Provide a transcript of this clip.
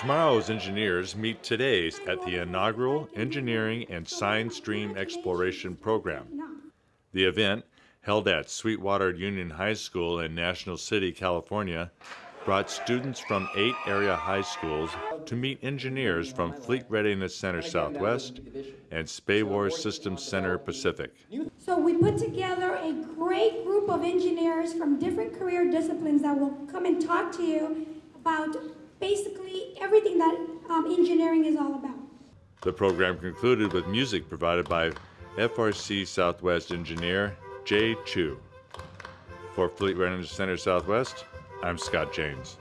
Tomorrow's engineers meet today's at the inaugural Engineering and Science Stream Exploration Program. The event, held at Sweetwater Union High School in National City, California, brought students from eight area high schools to meet engineers from Fleet Readiness Center Southwest and SPAWAR Systems Center Pacific. So we put together a great group of engineers from different career disciplines that will come and talk to you about everything that um, engineering is all about. The program concluded with music provided by FRC Southwest engineer Jay Chu. For Fleet Readiness Center Southwest, I'm Scott James.